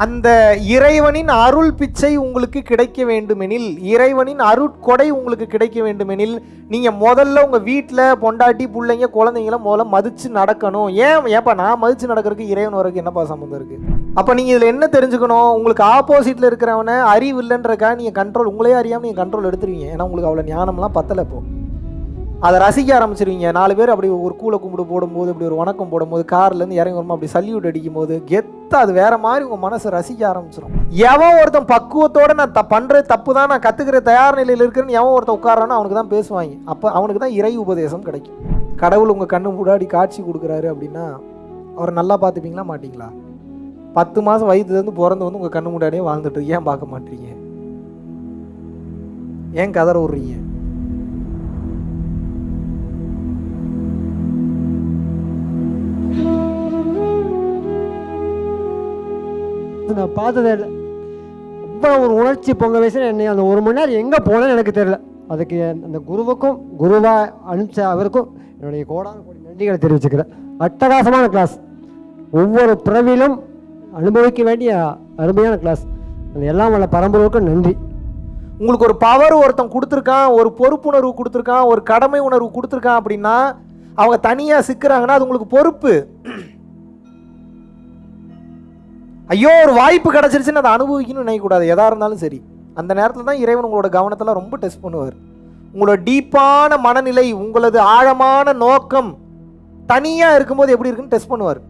அந்த இறைவனின் அருள் பிச்சை உங்களுக்கு கிடைக்க வேண்டுமெனில் இறைவனின் அருட்கொடை உங்களுக்கு கிடைக்க வேண்டுமெனில் நீங்கள் முதல்ல உங்கள் வீட்டில் பொண்டாட்டி பிள்ளைங்க குழந்தைங்கள முதல்ல மதித்து நடக்கணும். ஏன் ஏப்பா நான் மதித்து நடக்கிறதுக்கு இறைவன் வரைக்கும் என்னப்பா சம்மந்தம் இருக்குது அப்போ நீங்கள் இதில் என்ன தெரிஞ்சுக்கணும்? உங்களுக்கு ஆப்போசிட்டில் இருக்கிறவனை அறிவு இல்லைன்றக்கா நீங்கள் கண்ட்ரோல் உங்களே அறியாமல் நீங்கள் கண்ட்ரோல் எடுத்துருவீங்க. ஏன்னா உங்களுக்கு அவ்வளோ ஞானம்லாம் பத்தலை இப்போது அதை ரசிக்க ஆரம்பிச்சிருவீங்க. நாலு பேர் அப்படி ஒரு கூலை கும்பிடு போடும்போது இப்படி ஒரு வணக்கம் போடும்போது கார்லேருந்து இறங்கி வரும்போது அப்படி சல்யூட் அடிக்கும் போது கெத்தா அது வேற மாதிரி உங்கள் மனசை ரசிக்க ஆரம்பிச்சிடும் எவன் ஒருத்தன் பக்குவத்தோட நான் த பண்ணுறது தப்பு தான் நான் கற்றுக்கிற தயார் நிலையில் இருக்கிறேன்னு எவன் ஒருத்தன் உட்காரானோ அவனுக்கு தான் பேசுவாங்க. அப்போ அவனுக்கு தான் இறை உபதேசம் கிடைக்கும். கடவுள் உங்கள் கண்ணு முன்னாடி காட்சி கொடுக்குறாரு அப்படின்னா அவரை நல்லா பார்த்துப்பீங்களா மாட்டிங்களா? பத்து மாதம் வயதுலேருந்து பிறந்து வந்து உங்கள் கண்ணு முன்னாடியே வாழ்ந்துட்டு ஏன் பார்க்க மாட்டீங்க? ஏன் கதற விட்றீங்க? நான் பார்த்ததே இல்லை. அவ்வளோ ஒரு உணர்ச்சி பொங்க வயசில் என்னை அந்த ஒரு மணி நேரம் எங்கே போனேன்னு எனக்கு தெரில அதுக்கு அந்த குருவுக்கும் குருவாக அனுப்பிச்ச அவருக்கும் என்னுடைய கோடான கோடி நன்றிகளை தெரிவிச்சுக்கிறேன். அட்டகாசமான கிளாஸ் ஒவ்வொரு பிறவிலும் அனுபவிக்க வேண்டிய அருமையான கிளாஸ் அது எல்லாம் வல்ல பரம்பரைக்கும் நன்றி. உங்களுக்கு ஒரு பவர் ஒருத்தன் கொடுத்துருக்கான் ஒரு பொறுப்புணர்வு கொடுத்துருக்கான் ஒரு கடமை உணர்வு கொடுத்துருக்கான் அப்படின்னா அவங்க தனியாக சிக்கிறாங்கன்னா அது உங்களுக்கு பொறுப்பு. ஐயோ ஒரு வாய்ப்பு கிடச்சிருச்சுன்னு அதை அனுபவிக்கணும்னு நினைக்கக்கூடாது. எதாக இருந்தாலும் சரி. அந்த நேரத்தில் தான் இறைவன் உங்களோட கவனத்தில் ரொம்ப டெஸ்ட் பண்ணுவார். உங்களோட டீப்பான மனநிலை உங்களது ஆழமான நோக்கம் தனியாக இருக்கும்போது எப்படி இருக்குன்னு டெஸ்ட் பண்ணுவார்.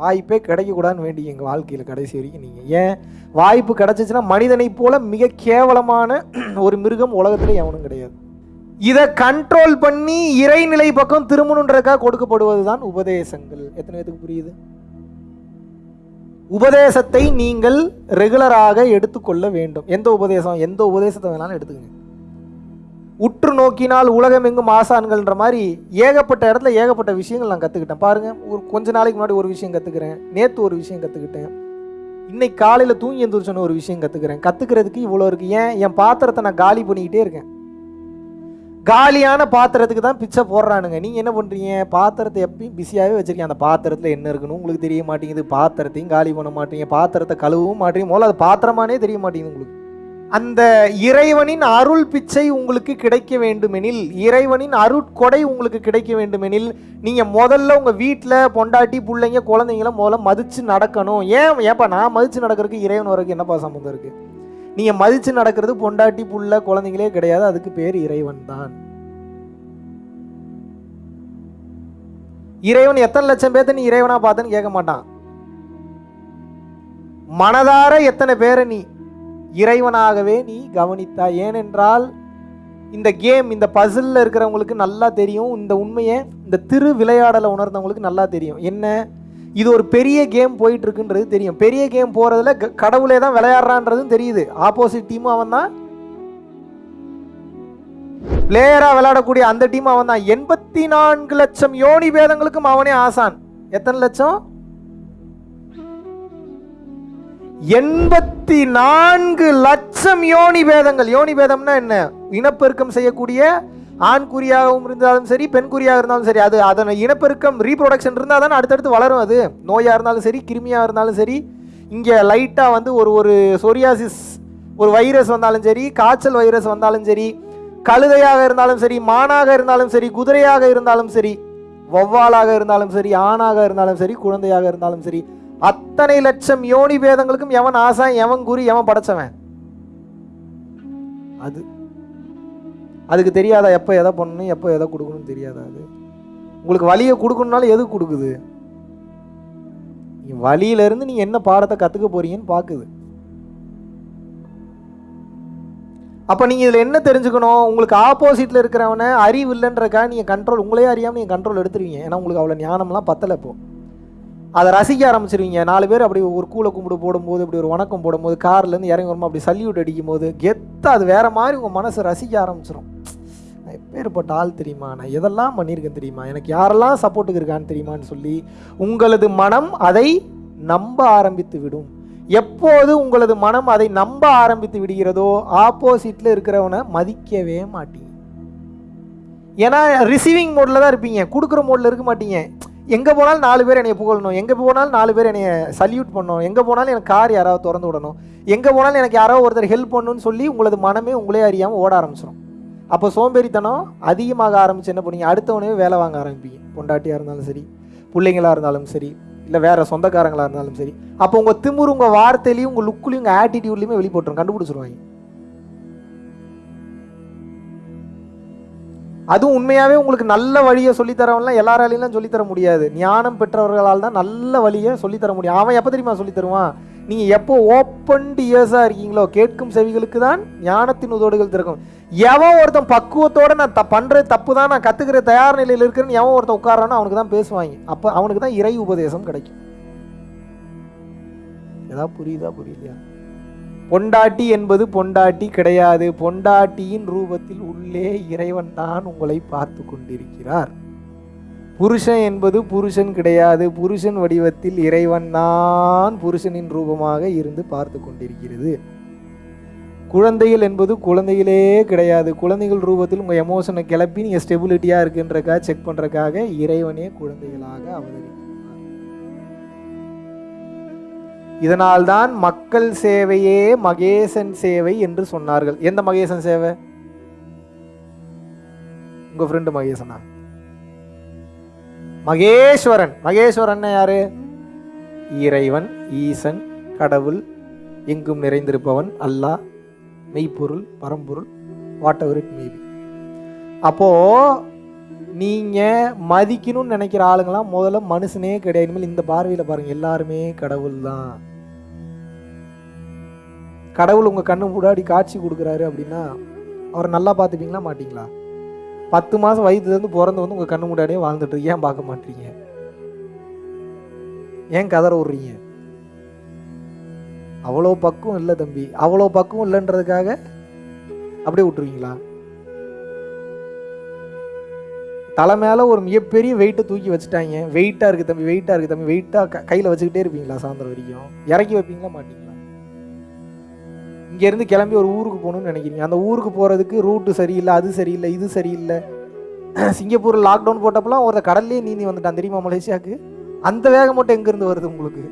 வாய்ப்பே கிடைக்கக்கூடாதுன்னு வேண்டி எங்கள் வாழ்க்கையில் கடைசி வரைக்கும் நீங்கள் ஏன் வாய்ப்பு கிடைச்சிச்சுன்னா மனிதனைப் போல மிக கேவலமான ஒரு மிருகம் உலகத்தில் எவனும் கிடையாது. இதை கண்ட்ரோல் பண்ணி இறைநிலை பக்கம் திரும்பணுன்றதுக்காக கொடுக்கப்படுவது தான் உபதேசங்கள். எத்தனை பேத்துக்கு புரியுது? உபதேசத்தை நீங்கள் ரெகுலராக எடுத்துக்கொள்ள வேண்டும். எந்த உபதேசம் எந்த உபதேசத்தை வேணாலும் எடுத்துக்கங்க. உற்று நோக்கினால் உலகமெங்கும் ஆசான்கள்ன்ற மாதிரி ஏகப்பட்ட இடத்துல ஏகப்பட்ட விஷயங்கள் நான் கற்றுக்கிட்டேன் பாருங்கள் ஒரு கொஞ்ச நாளைக்கு முன்னாடி ஒரு விஷயம் கற்றுக்கிறேன் நேற்று ஒரு விஷயம் கற்றுக்கிட்டேன் இன்னைக்கு காலையில் தூங்கி எந்திரிச்சோன்னு ஒரு விஷயம் கற்றுக்கிறேன் கற்றுக்கிறதுக்கு இவ்வளோ இருக்குது ஏன்? என் பாத்திரத்தை நான் காலி பண்ணிக்கிட்டே இருக்கேன். காலியான பாத்திரத்துக்கு தான் பிச்சை போடுறானுங்க. நீங்கள் என்ன பண்ணுறீங்க பாத்திரத்தை எப்பயும் பிஸியாகவே வச்சுருக்கீங்க. அந்த பாத்திரத்தில் என்ன இருக்குன்னு உங்களுக்கு தெரிய மாட்டேங்குது. பாத்திரத்தையும் காலி பண்ண மாட்டீங்க. பாத்திரத்தை கழுவவும் மாட்டீங்க. முதல்ல அது பாத்திரமானே தெரிய மாட்டேங்குது உங்களுக்கு. அந்த இறைவனின் அருள் பிச்சை உங்களுக்கு கிடைக்க வேண்டுமெனில் இறைவனின் அருட்கொடை உங்களுக்கு கிடைக்க வேண்டுமெனில் நீங்கள் முதல்ல உங்கள் வீட்டில் பொண்டாட்டி பிள்ளைங்க குழந்தைங்கள முதல்ல மதித்து நடக்கணும். ஏன் ஏப்பா நான் மதித்து நடக்கிறதுக்கு இறைவன் வரைக்கும் என்னப்பா சம்மந்தம் இருக்குது நீங்கள் மதித்து நடக்கிறது பொண்டாட்டி புள்ள குழந்தைங்களே கிடையாது. அதுக்கு பேர் இறைவன் தான். இறைவன் எத்தனை லட்சம் பேர்த்த நீ இறைவனா பார்த்தேன்னு கேட்க மாட்டான். மனதார எத்தனை பேரை நீ இறைவனாகவே நீ கவனித்தா ஏனென்றால் இந்த கேம் இந்த பசிலில் இருக்கிறவங்களுக்கு நல்லா தெரியும். இந்த உண்மையை இந்த திரு விளையாடலை உணர்ந்தவங்களுக்கு நல்லா தெரியும். என்ன? இது ஒரு பெரிய கேம் போயிட்டு இருக்குன்றது தெரியும். பெரிய கேம் போகிறதுல கடவுளே தான் விளையாடுறான்றதும் தெரியுது. ஆப்போசிட் டீமும் அவன் தான். பிளேயராக விளையாடக்கூடிய அந்த டீம் அவன் தான். எண்பத்தி நான்கு லட்சம் யோனி பேதங்களுக்கும் அவனே ஆசான். எத்தனை லட்சம்? எண்பத்தி நான்கு லட்சம் யோனி பேதங்கள். யோனி பேதம்னா என்ன? இனப்பெருக்கம் செய்யக்கூடிய ஆண் குறியாகவும் இருந்தாலும் சரி பெண் குறியாக இருந்தாலும் சரி அது அதனை இனப்பெருக்கம் ரீப்ரொடக்ஷன் இருந்தால் தானே அடுத்தடுத்து வளரும் அது நோயாக இருந்தாலும் சரி கிருமியாக இருந்தாலும் சரி இங்கே லைட்டாக வந்து ஒரு ஒரு சொரியாசிஸ் ஒரு வைரஸ் வந்தாலும் சரி காய்ச்சல் வைரஸ் வந்தாலும் சரி கழுதையாக இருந்தாலும் சரி மானாக இருந்தாலும் சரி குதிரையாக இருந்தாலும் சரி வௌவாலாக இருந்தாலும் சரி ஆணாக இருந்தாலும் சரி குழந்தையாக இருந்தாலும் சரி அத்தனை லட்சம் யோனி பேதங்களுக்கும் எவன் ஆசான் எவன் குறி எவன் படைச்சவன் அது அதுக்கு தெரியாதா எப்போ எதை பண்ணணும் எப்போ எதை கொடுக்கணும்னு தெரியாதா அது? உங்களுக்கு வழியை கொடுக்கணுனாலும் எது கொடுக்குது? வழியிலேருந்து நீங்கள் என்ன பாடத்தை கற்றுக்க போறீங்கன்னு பார்க்குது அப்போ நீங்கள் இதில் என்ன தெரிஞ்சுக்கணும்? உங்களுக்கு ஆப்போசிட்டில் இருக்கிறவனை அறிவு இல்லைன்றக்கா நீங்கள் கண்ட்ரோல் உங்களே அறியாமல் நீங்கள் கண்ட்ரோல் எடுத்துருவீங்க. ஏன்னா உங்களுக்கு அவ்வளோ ஞானம்லாம் பத்தலை இப்போ. அதை ரசிக்க ஆரம்பிச்சிருவீங்க. நாலு பேர் அப்படி ஒரு கூலை கும்பிடு போடும்போது இப்படி ஒரு வணக்கம் போடும்போது கார்லேருந்து இறங்கி வரும்போது அப்படி சல்யூட் அடிக்கும் போது கெத்தா அது வேறு மாதிரி உங்கள் மனசை ரசிக்க ஆரம்பிச்சிடும் நான் ஆள் தெரியுமா நான்? எதெல்லாம் பண்ணியிருக்கேன் தெரியுமா? எனக்கு யாரெல்லாம் சப்போர்ட்டுக்கு இருக்கான்னு தெரியுமான்னு சொல்லி உங்களது மனம் அதை நம்ப ஆரம்பித்து விடும். எப்போது உங்களது மனம் அதை நம்ப ஆரம்பித்து விடுகிறதோ ஆப்போசிட்டில் இருக்கிறவனை மதிக்கவே மாட்டீங்க. ஏன்னா ரிசீவிங் மோடில் தான் இருப்பீங்க. கொடுக்குற மோடில் இருக்க மாட்டீங்க. எங்கே போனாலும் நாலு பேர் என்னை புகழணும். எங்கே போனாலும் நாலு பேர் என்னை சல்யூட் பண்ணணும். எங்கே போனாலும் எனக்கு கார் யாராவது திறந்து விடணும். எங்கே போனாலும் எனக்கு யாரோ ஒருத்தர் ஹெல்ப் பண்ணணும்னு சொல்லி உங்களது மனமே உங்களே அறியாமல் ஓட ஆரம்பிச்சிடும் அப்போ சோம்பேறித்தனம் அதிகமாக ஆரம்பிச்சு என்ன பண்ணுவீங்க அடுத்தவனே வேலை வாங்க ஆரம்பிப்பீங்க. பொண்டாட்டியாக இருந்தாலும் சரி பிள்ளைங்களாக இருந்தாலும் சரி இல்லை வேற சொந்தக்காரங்களாக இருந்தாலும் சரி. அப்போ உங்கள் திமுரு உங்கள் வார்த்தையிலையும் உங்கள் லுக்குலையும் உங்கள் ஆட்டிடியூட்லையுமே வெளிப்பட்டுரும். கண்டுபிடிச்சிருவாங்க. அதுவும் உண்மையாகவே உங்களுக்கு நல்ல வழியை சொல்லித்தரவன்லாம் எல்லாராலையும் சொல்லித்தர முடியாது. ஞானம் பெற்றவர்களால் தான் நல்ல வழியை சொல்லித்தர முடியும். அவன் எப்போ தெரியுமா சொல்லித்தருவான்? நீங்கள் எப்போ ஓப்பன் இயர்ஸாக இருக்கீங்களோ கேட்கும் செவிகளுக்கு தான் ஞானத்தின் உதோடுகள் திறக்கும். எவன் ஒருத்தன் பக்குவத்தோட நான் த பண்ணுறது தப்பு தான் நான் கற்றுக்கிற தயார் நிலையில் இருக்கிறேன்னு எவன் ஒருத்தன் உட்காரானோ அவனுக்கு தான் பேசுவாங்க. அப்போ அவனுக்கு தான் இறை உபதேசம் கிடைக்கும். ஏதாவது புரியுதா புரியலையா? பொண்டாட்டி என்பது பொண்டாட்டி கிடையாது. பொண்டாட்டியின் ரூபத்தில் உள்ளே இறைவன் தான் உங்களை பார்த்து கொண்டிருக்கிறார். புருஷன் என்பது புருஷன் கிடையாது. புருஷன் வடிவத்தில் இறைவன் தான் புருஷனின் ரூபமாக இருந்து பார்த்து கொண்டிருக்கிறது. குழந்தைகள் என்பது குழந்தைகளே கிடையாது. குழந்தைகள் ரூபத்தில் உங்கள் எமோஷனை கிளப்பி நீங்கள் ஸ்டெபிலிட்டியாக இருக்குன்றக்காக செக் பண்ணுறக்காக இறைவனே குழந்தைகளாக அவதரிக்கிறார். இதனால்தான் மக்கள் சேவையே மகேசன் சேவை என்று சொன்னார்கள். எந்த மகேசன் சேவை? உங்கள் ஃப்ரெண்டு மகேசனா? மகேஸ்வரன். மகேஸ்வரன் யாரு? இறைவன் ஈசன் கடவுள் எங்கும் நிறைந்திருப்பவன் அல்லாஹ். மெய்ப்பொருள் பரம்பொருள் வாட் எவர் இட் மேபி அப்போது நீங்கள் மதிக்கணும்னு நினைக்கிற ஆளுங்களாம் முதல்ல மனுஷனே கிடையாது. இனிமேல் இந்த பார்வையில் பாருங்கள் எல்லாருமே கடவுள் தான் கடவுள் உங்கள் கண்ணு முன்னாடி காட்சி கொடுக்குறாரு அப்படின்னா அவரை நல்லா பார்த்துப்பீங்களா மாட்டிங்களா? பத்து மாதம் வயிற்றுலேருந்து பிறந்து வந்து உங்கள் கண்ணு முன்னாடியே வாழ்ந்துட்டு ஏன் பார்க்க மாட்டீங்க? ஏன் கதற விடுறீங்க? அவ்வளோ பக்குவம் இல்லை தம்பி. அவ்வளோ பக்குவம் இல்லைன்றதுக்காக அப்படியே விட்டுருவீங்களா? தலை மேலே ஒரு மிகப்பெரிய வெயிட்டை தூக்கி வச்சுட்டாங்க. வெயிட்டாக இருக்குது தம்பி வெயிட்டாக இருக்குது தம்பி. வெயிட்டாக க கையில் வச்சுக்கிட்டே இருப்பீங்களா சாயந்தரம் வரைக்கும்? இறக்கி வைப்பீங்களா மாட்டிங்களா? இங்கேருந்து கிளம்பி ஒரு ஊருக்கு போகணும்னு நினைக்கிறீங்க. அந்த ஊருக்கு போகிறதுக்கு ரூட்டு சரியில்லை அது சரியில்லை இது சரியில்லை. சிங்கப்பூரில் லாக்டவுன் போட்டப்பெல்லாம் ஒருத்த கடல்லே நீந்தி வந்துட்டான். தெரியுமா மலேசியாவுக்கு? அந்த வேகம் மட்டும் எங்கேருந்து வருது உங்களுக்கு?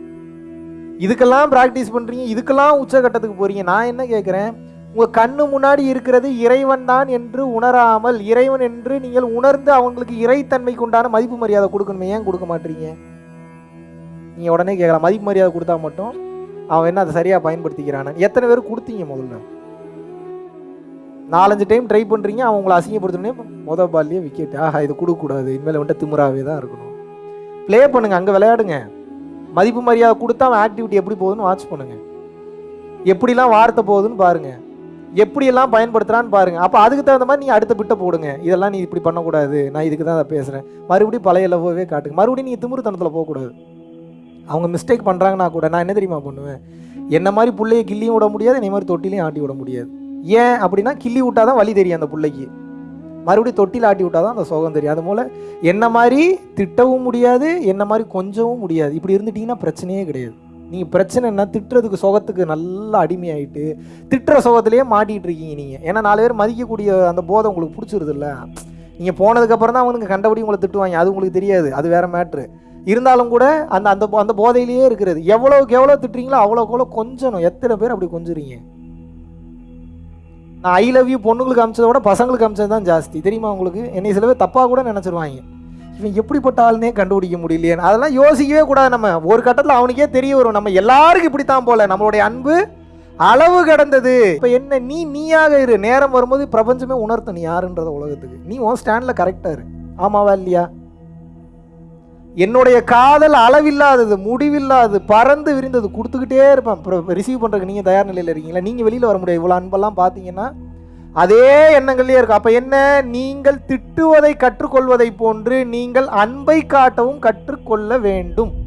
இதுக்கெல்லாம் ப்ராக்டிஸ் பண்ணுறீங்க இதுக்கெல்லாம் உச்சகட்டத்துக்கு போகிறீங்க நான் என்ன கேட்குறேன் உங்கள் கண்ணு முன்னாடி இருக்கிறது இறைவன் தான் என்று உணராமல் இறைவன் என்று நீங்கள் உணர்ந்து அவங்களுக்கு இறைத்தன்மைக்கு உண்டான மதிப்பு மரியாதை கொடுக்கணுமே ஏன் கொடுக்க மாட்டீங்க? நீங்கள் உடனே கேட்கலாம் மதிப்பு மரியாதை கொடுத்தா மட்டும் அவன் என்ன அதை சரியாக பயன்படுத்திக்கிறானு எத்தனை பேர் கொடுத்தீங்க முதல்ல? நாலஞ்சு டைம் ட்ரை பண்ணுறீங்க அவன் உங்களை அசிங்கப்படுத்தணுன்னே மொதல் பால்லையே விக்கெட் ஆஹா இது கொடுக்கக்கூடாது. இனிமேல் வந்துட்டு திமுறாவே தான் இருக்கணும். ப்ளே பண்ணுங்கள் அங்கே விளையாடுங்க. மதிப்பு மரியாதை கொடுத்தா அவன் ஆக்டிவிட்டி எப்படி போகுதுன்னு வாட்ச் பண்ணுங்க. எப்படிலாம் வார்த்தை போகுதுன்னு பாருங்க. எப்படியெல்லாம் பயன்படுத்துறான்னு பாருங்க. அப்போ அதுக்கு தகுந்த மாதிரி நீ அடுத்த பிட்டை போடுங்க. இதெல்லாம் நீ இப்படி பண்ணக்கூடாது. நான் இதுக்கு தான் அதை பேசுகிறேன் மறுபடியும் பழைய லவ்வே காட்டுங்க. மறுபடியும் நீ திமுருத்தனத்தில் போகக்கூடாது. அவங்க மிஸ்டேக் பண்ணுறாங்கன்னா கூட நான் என்ன தெரியுமா பண்ணுவேன்? என்ன மாதிரி புள்ளைய கிள்ளியும் விட முடியாது என்ன மாதிரி தொட்டிலையும் ஆட்டி விட முடியாது. ஏன் அப்படின்னா கிள்ளி விட்டாதான் தான் வழி தெரியும் அந்த பிள்ளைக்கு. மறுபடியும் தொட்டில் ஆட்டி விட்டாதான் தான் அந்த சுகம் தெரியும். அது போல் என்ன மாதிரி திட்டவும் முடியாது என்ன மாதிரி கொஞ்சவும் முடியாது. இப்படி இருந்துட்டிங்கன்னா பிரச்சனையே கிடையாது. நீங்கள் பிரச்சனை என்ன? திட்டுறதுக்கு சுகத்துக்கு நல்லா அடிமையாயிட்டு திட்டுற சுகத்துலேயே மாட்டிகிட்டு இருக்கீங்க நீங்கள் ஏன்னா நாலு பேர் மதிக்கக்கூடிய அந்த போதை உங்களுக்கு பிடிச்சிருதுல்ல. நீங்கள் போனதுக்கப்புறம் தான் அவனுக்கு கண்டபடி உங்களை திட்டுவாங்க. அது உங்களுக்கு தெரியாது. அது வேறு மேட்ரு இருந்தாலும் கூட அந்த அந்த அந்த போதையிலேயே இருக்கிறது. எவ்வளோக்கு எவ்வளோ திட்டுறீங்களோ அவ்வளோக்கு எவ்வளோ கொஞ்சணும். எத்தனை பேர் அப்படி கொஞ்சுறீங்க? நான் ஐ லவ் யூ பொண்ணுங்களுக்கு அமிச்சதை விட பசங்களுக்கு அமிச்சது தான் ஜாஸ்தி. தெரியுமா உங்களுக்கு? என்னை சில பேர் தப்பாக கூட நினச்சிருவாங்க. இவன் எப்படிப்பட்ட ஆள்னே கண்டுபிடிக்க முடியலையே. அதெல்லாம் யோசிக்கவே கூடாது நம்ம. ஒரு கட்டத்தில் அவனுக்கே தெரிய வரும். நம்ம எல்லாருக்கும் இப்படித்தான் போல. நம்மளுடைய அன்பு அளவு கடந்தது. இப்போ என்ன நீ நீயாக இரு. நேரம் வரும்போது பிரபஞ்சமே உணர்த்த நீ யாருன்றத உலகத்துக்கு? நீ உன் ஸ்டாண்டில் கரெக்டாக இரு. ஆமாவா இல்லையா? என்னுடைய காதல் அளவில்லாதது முடிவில்லாதது பறந்து விரிந்தது கொடுத்துக்கிட்டே இருப்பேன். அப்புறம் ரிசீவ் பண்ணுறதுக்கு நீங்கள் தயார் நிலையில் இருக்கீங்களா? நீங்கள் வெளியில் வர முடியாது. இவ்வளோ அன்பெல்லாம் பார்த்தீங்கன்னா அதே எண்ணங்கள்லேயே இருக்கும் அப்போ என்ன? நீங்கள் திட்டுவதை கற்றுக்கொள்வதை போன்று நீங்கள் அன்பை காட்டவும் கற்றுக்கொள்ள வேண்டும்.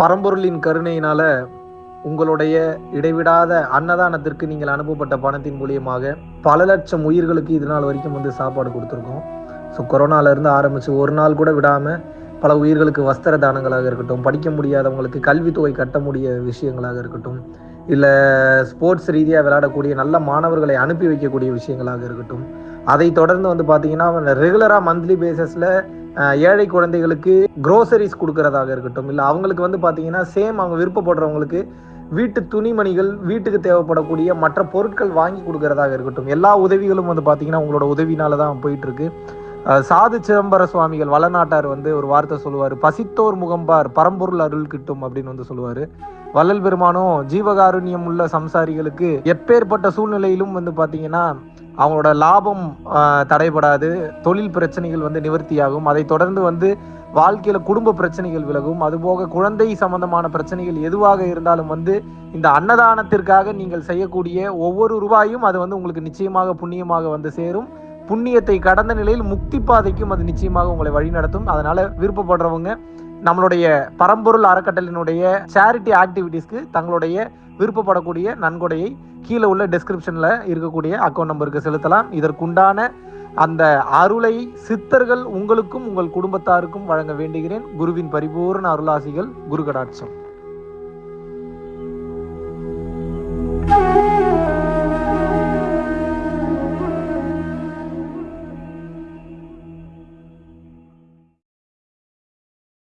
பரம்பொருளின் கருணையினால உங்களுடைய இடைவிடாத அன்னதானத்திற்கு நீங்கள் அனுப்பப்பட்ட பணத்தின் மூலியமாக பல லட்சம் உயிர்களுக்கு இது நாள் வரைக்கும் வந்து சாப்பாடு கொடுத்துருக்கோம். ஸோ கொரோனாலேருந்து ஆரம்பித்து ஒரு நாள் கூட விடாமல் பல உயிர்களுக்கு வஸ்திர தானங்களாக இருக்கட்டும் படிக்க முடியாதவங்களுக்கு கல்வித்தொகை கட்ட முடிய விஷயங்களாக இருக்கட்டும் இல்லை ஸ்போர்ட்ஸ் ரீதியாக விளையாடக்கூடிய நல்ல மாணவர்களை அனுப்பி வைக்கக்கூடிய விஷயங்களாக இருக்கட்டும் அதை தொடர்ந்து வந்து பார்த்தீங்கன்னா ரெகுலராக மந்த்லி பேசிஸில் ஏழை குழந்தைகளுக்கு க்ரோசரிஸ் கொடுக்கறதாக இருக்கட்டும். இல்லை அவங்களுக்கு வந்து பார்த்தீங்கன்னா சேம் அவங்க விருப்பப்படுறவங்களுக்கு வீட்டு துணிமணிகள் வீட்டுக்கு தேவைப்படக்கூடிய மற்ற பொருட்கள் வாங்கி கொடுக்கறதாக இருக்கட்டும். எல்லா உதவிகளும் வந்து பார்த்தீங்கன்னா உங்களோட உதவினால தான் போயிட்டு இருக்கு சாது சிதம்பர சுவாமிகள் வளநாட்டார் வந்து ஒரு வார்த்தை சொல்லுவார். பசித்தோர் முகம்பார் பரம்பொருள் அருள் கிட்டும் அப்படின்னு வந்து சொல்லுவார். வள்ளல் பெருமானும் ஜீவகாருண்யம் உள்ள சம்சாரிகளுக்கு எப்பேற்பட்ட சூழ்நிலையிலும் வந்து பார்த்தீங்கன்னா அவங்களோட லாபம் தடைபடாது தொழில் பிரச்சனைகள் வந்து நிவர்த்தியாகும். அதை தொடர்ந்து வந்து வாழ்க்கையில் குடும்ப பிரச்சனைகள் விலகும். அதுபோக குழந்தை சம்பந்தமான பிரச்சனைகள் எதுவாக இருந்தாலும் வந்து இந்த அன்னதானத்திற்காக நீங்கள் செய்யக்கூடிய ஒவ்வொரு ரூபாயும் அது வந்து உங்களுக்கு நிச்சயமாக புண்ணியமாக வந்து சேரும். புண்ணியத்தை கடந்த நிலையில் முக்தி பாதைக்கும் அது நிச்சயமாக உங்களை வழிநடத்தும் அதனால விருப்பப்படுறவங்க நம்மளுடைய பரம்பொருள் அறக்கட்டளினுடைய சேரிட்டி ஆக்டிவிட்டீஸ்க்கு தங்களுடைய விருப்பப்படக்கூடிய நன்கொடையை கீழே உள்ள டெஸ்கிரிப்ஷனில் இருக்கக்கூடிய அக்கௌண்ட் நம்பருக்கு செலுத்தலாம். இதற்குண்டான அந்த அருளை சித்தர்கள் உங்களுக்கும் உங்கள் குடும்பத்தாருக்கும் வழங்க வேண்டுகிறேன். குருவின் பரிபூர்ண அருளாசிகள் குரு கடாட்சம்